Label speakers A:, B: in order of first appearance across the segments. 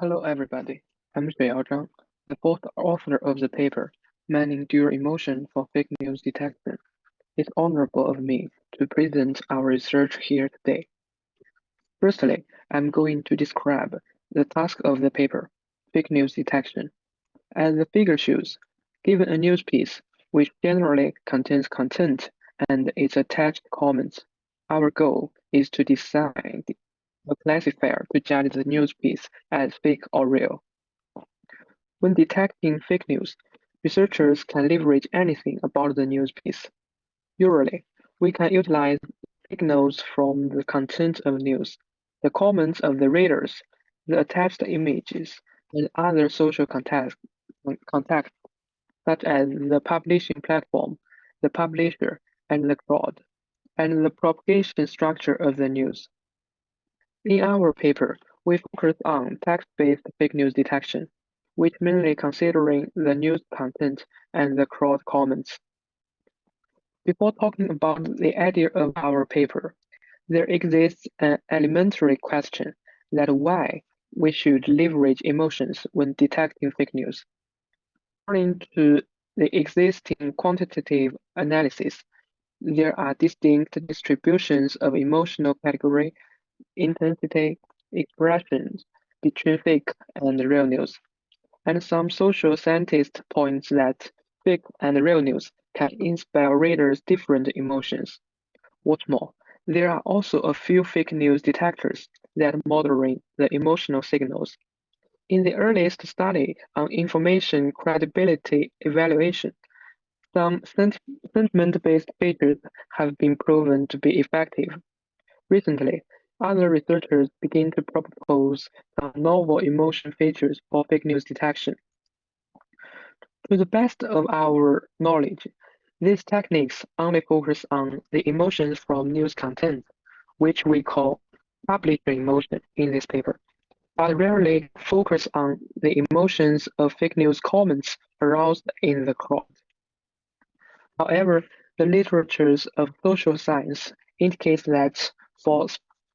A: Hello everybody, I'm Xueyao Zhang, the fourth author of the paper, Mining Dual Emotion for Fake News Detection. It's honorable of me to present our research here today. Firstly, I'm going to describe the task of the paper, fake news detection. As the figure shows, given a news piece, which generally contains content and its attached comments, our goal is to decide a classifier to judge the news piece as fake or real. When detecting fake news, researchers can leverage anything about the news piece. Usually, we can utilize signals from the content of news, the comments of the readers, the attached images, and other social context, context, such as the publishing platform, the publisher, and the crowd, and the propagation structure of the news. In our paper, we focus on text-based fake news detection, which mainly considering the news content and the crowd comments. Before talking about the idea of our paper, there exists an elementary question that why we should leverage emotions when detecting fake news. According to the existing quantitative analysis, there are distinct distributions of emotional category intensity expressions between fake and real news. And some social scientists point that fake and real news can inspire readers different emotions. What's more, there are also a few fake news detectors that moderate the emotional signals. In the earliest study on information credibility evaluation, some sentiment-based features have been proven to be effective. Recently, other researchers begin to propose novel emotion features for fake news detection. To the best of our knowledge, these techniques only focus on the emotions from news content, which we call publisher emotion in this paper, but rarely focus on the emotions of fake news comments aroused in the crowd. However, the literatures of social science indicates that for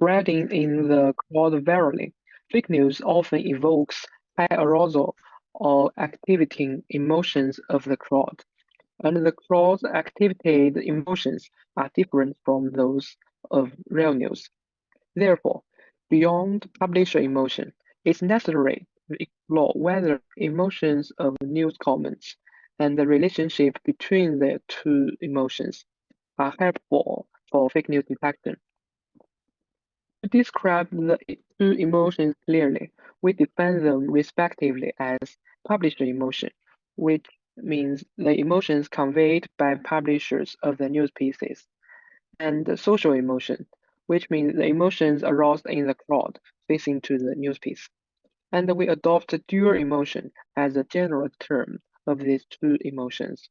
A: Spreading in the crowd virally, fake news often evokes high arousal or activating emotions of the crowd, and the crowd's activated emotions are different from those of real news. Therefore, beyond publisher emotion, it's necessary to explore whether emotions of news comments and the relationship between the two emotions are helpful for fake news detection. To describe the two emotions clearly, we define them respectively as publisher emotion, which means the emotions conveyed by publishers of the news pieces, and social emotion, which means the emotions aroused in the crowd facing to the news piece. And we adopt dual emotion as a general term of these two emotions.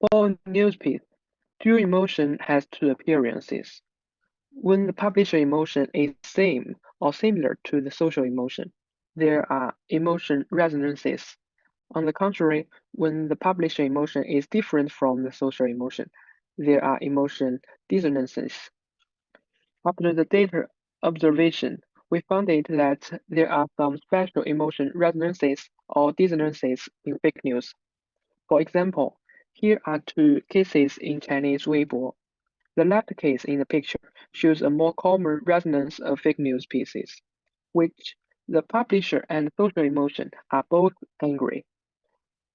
A: For news piece, dual emotion has two appearances. When the publisher emotion is same or similar to the social emotion, there are emotion resonances. On the contrary, when the publisher emotion is different from the social emotion, there are emotion dissonances. After the data observation, we found it that there are some special emotion resonances or dissonances in fake news. For example, here are two cases in Chinese Weibo the left case in the picture shows a more common resonance of fake news pieces, which the publisher and social emotion are both angry.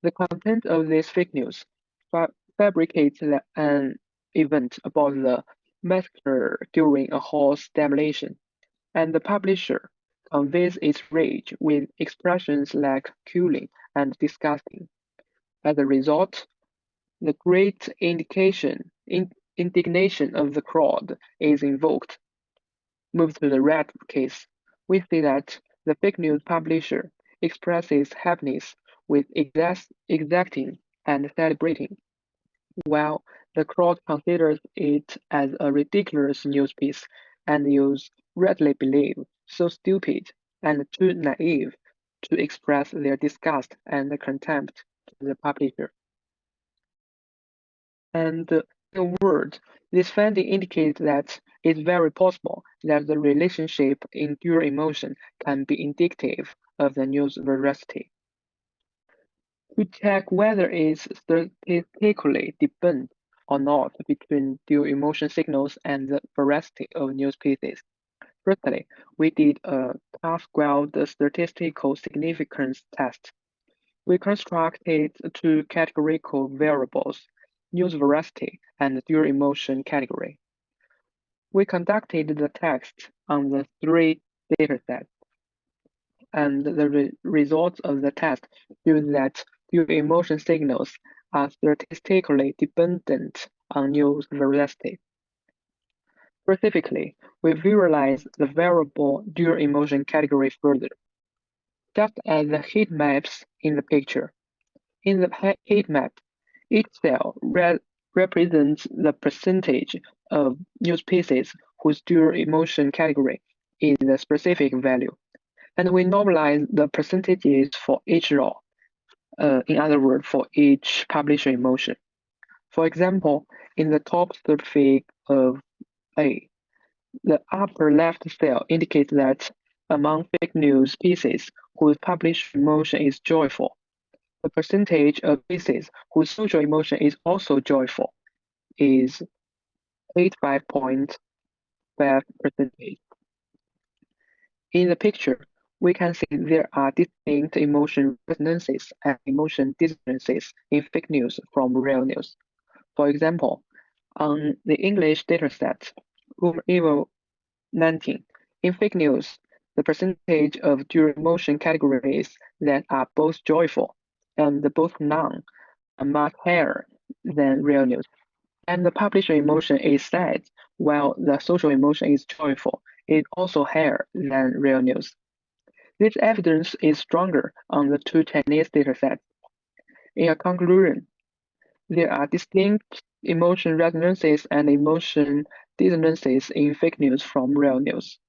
A: The content of this fake news fa fabricates an event about the massacre during a horse demolition, and the publisher conveys its rage with expressions like killing and disgusting. As a result, the great indication in indignation of the crowd is invoked. Move to the red case. We see that the fake news publisher expresses happiness with exacting and celebrating, while the crowd considers it as a ridiculous news piece and use readily believe so stupid and too naive to express their disgust and contempt to the publisher. And Word, this finding indicates that it's very possible that the relationship in dual emotion can be indicative of the news veracity. To check whether it's statistically dependent or not between dual emotion signals and the veracity of news pieces. Firstly, we did a chi-squared statistical significance test. We constructed two categorical variables, news veracity and dual emotion category. We conducted the test on the three datasets, and the re results of the test showed that dual emotion signals are statistically dependent on news veracity. Specifically, we visualize the variable dual emotion category further. Just as the heat maps in the picture. In the heat map, each cell re represents the percentage of news pieces whose dual emotion category is the specific value. And we normalize the percentages for each row uh, in other words, for each publisher emotion. For example, in the top third fig of A, the upper left cell indicates that among fake news pieces whose published emotion is joyful, the percentage of pieces whose social emotion is also joyful is 85.5 percentage. In the picture, we can see there are distinct emotion resonances and emotion dissonances in fake news from real news. For example, on the English dataset, RumourEval 19, in fake news, the percentage of dual emotion categories that are both joyful and both non are much higher than real news. And the publisher emotion is sad, while the social emotion is joyful, is also higher than real news. This evidence is stronger on the two Chinese datasets. In a conclusion, there are distinct emotion resonances and emotion dissonances in fake news from real news.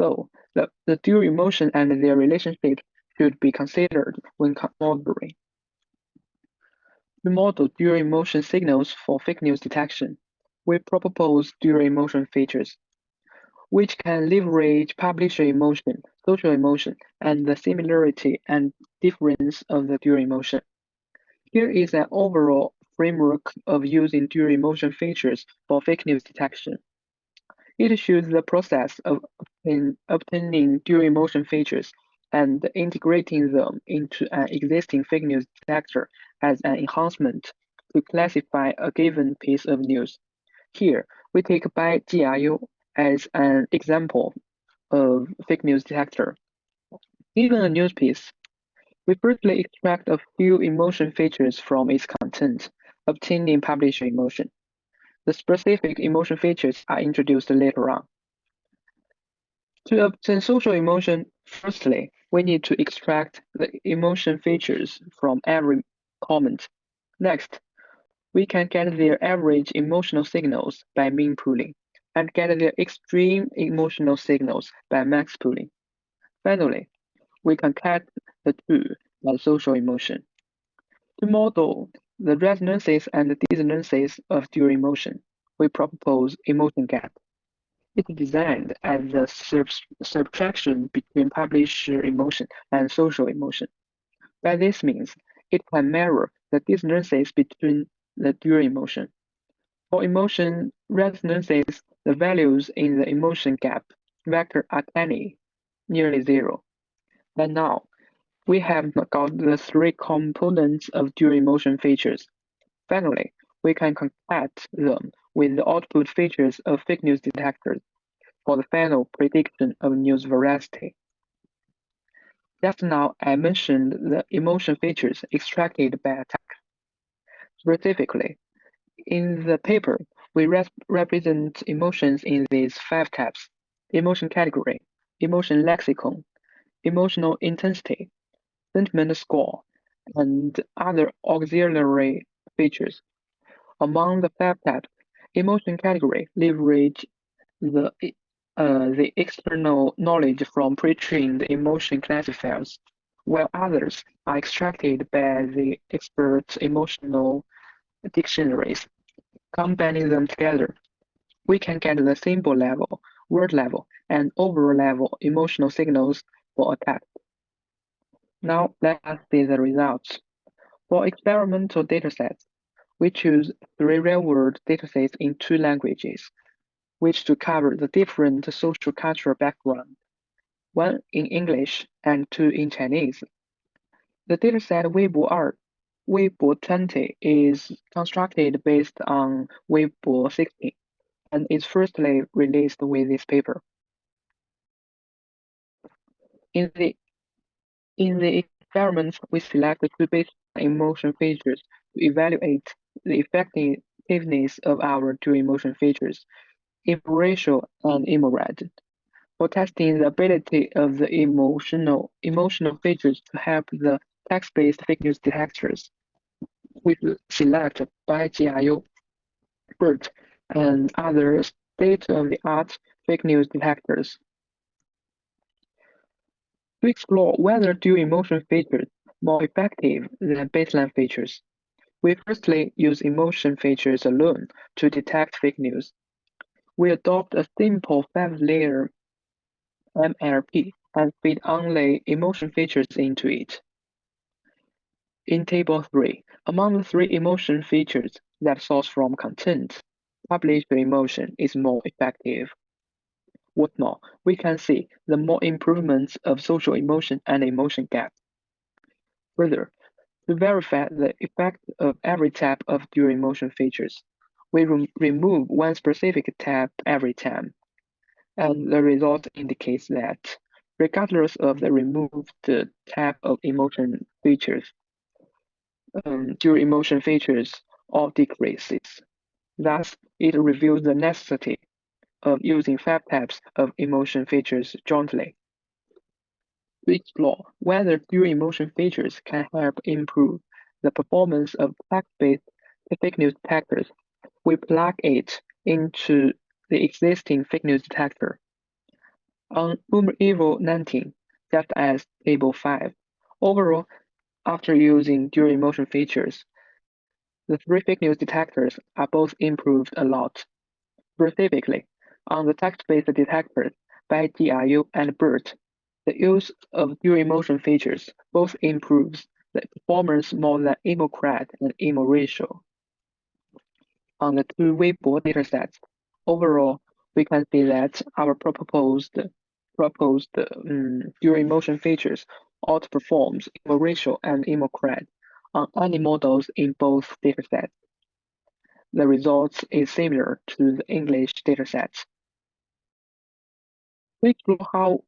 A: So, the, the dual emotion and their relationship should be considered when modeling. To model dual emotion signals for fake news detection, we propose dual emotion features which can leverage publisher emotion, social emotion, and the similarity and difference of the dual emotion. Here is an overall framework of using dual emotion features for fake news detection. It shows the process of obtaining dual emotion features and integrating them into an existing fake news detector as an enhancement to classify a given piece of news. Here, we take BiGRU as an example of fake news detector. Given a news piece, we firstly extract a few emotion features from its content, obtaining publisher emotion. The specific emotion features are introduced later on. To obtain social emotion, firstly, we need to extract the emotion features from every comment. Next, we can get their average emotional signals by mean pooling and get the extreme emotional signals by max pooling. Finally, we concatenate the two by social emotion. To model the resonances and dissonances of dual emotion, we propose emotion gap. It is designed as the sub subtraction between publisher emotion and social emotion. By this means, it can mirror the dissonances between the dual emotion. For emotion resonances, the values in the emotion gap vector are tiny, nearly zero. But now, we have got the three components of dual emotion features. Finally, we can concatenate them with the output features of fake news detectors for the final prediction of news veracity. Just now, I mentioned the emotion features extracted by attack. Specifically, in the paper, we represent emotions in these five types: emotion category, emotion lexicon, emotional intensity, sentiment score, and other auxiliary features. Among the five types, emotion category leverage the uh, the external knowledge from pre-trained emotion classifiers, while others are extracted by the expert emotional dictionaries. Combining them together, we can get the symbol level, word level, and overall level emotional signals for a text. Now let us see the results. For experimental datasets, we choose three real-world datasets in two languages, which to cover the different social cultural background, one in English and two in Chinese. The dataset Weibo 2, Weibo 20 is constructed based on Weibo 16 and is firstly released with this paper. In the in the experiments, we select the two basic emotion features to evaluate the effectiveness of our two emotion features, Emoratio and EmoCred. For testing the ability of the emotional emotional features to help the text-based fake news detectors, we select BiGRU, BERT, and other state-of-the-art fake news detectors. To explore whether dual emotion features more effective than baseline features, we firstly use emotion features alone to detect fake news. We adopt a simple five-layer MLP and feed only emotion features into it. In Table 3, among the three emotion features that source from content, published emotion is more effective. What more, we can see the more improvements of social emotion and emotion gap. Further, to verify the effect of every type of dual emotion features, we re remove one specific type every time and the result indicates that, regardless of the removed type of emotion features, um, dual emotion features all decreases. Thus, it reveals the necessity of using five types of emotion features jointly. To explore whether dual emotion features can help improve the performance of text-based fake news detectors, we plug it into the existing fake news detector. On RumourEval 19, just as Table 5, overall, after using dual emotion features, the three fake news detectors are both improved a lot. Specifically, on the text-based detectors BiGRU and BERT, the use of dual emotion features both improves the performance more than EmoCred and Emoratio. On the two Weibo datasets, overall, we can see that our proposed proposed um, dual emotion features outperforms Emoratio and emocred on any models in both datasets. The results is similar to the English datasets. We explore how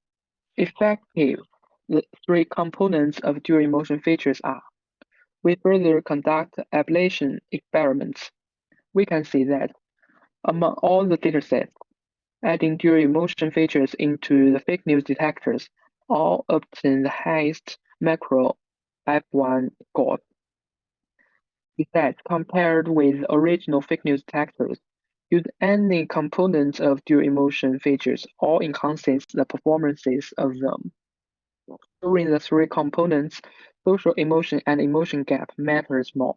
A: effective the three components of dual emotion features are. We further conduct ablation experiments we can see that among all the datasets, adding dual emotion features into the fake news detectors all obtain the highest macro F1 score. Besides, compared with original fake news detectors, use any components of dual emotion features or enhances the performances of them. During the three components, social emotion and emotion gap matters more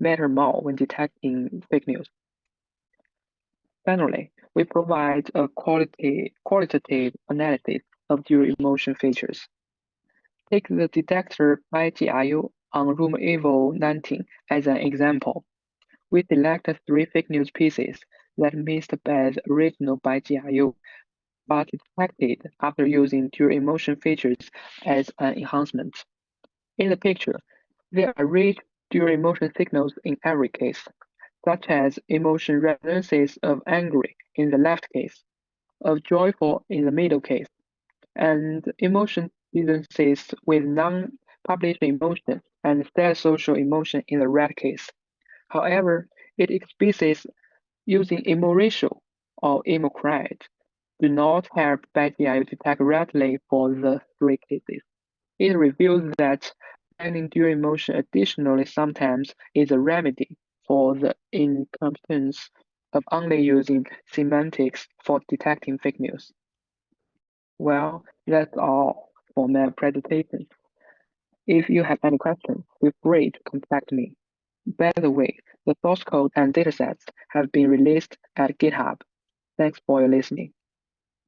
A: matter more when detecting fake news. Finally, we provide a quality, qualitative analysis of dual emotion features. Take the detector BiGRU on RumourEval 19 as an example. We select three fake news pieces that missed by original BiGRU, but detected after using dual emotion features as an enhancement. In the picture, there are rich dual emotion signals in every case such as emotion resonances of angry in the left case, of joyful in the middle case, and emotion resonances with non-published emotion and sad social emotion in the right case. However, it explicits using Emoratio or emocred do not help BiGRU detect correctly for the three cases. It reveals that finding dual emotion additionally sometimes is a remedy for the incompetence of only using semantics for detecting fake news. Well, that's all for my presentation. If you have any questions, feel free to contact me. By the way, the source code and datasets have been released at GitHub. Thanks for your listening.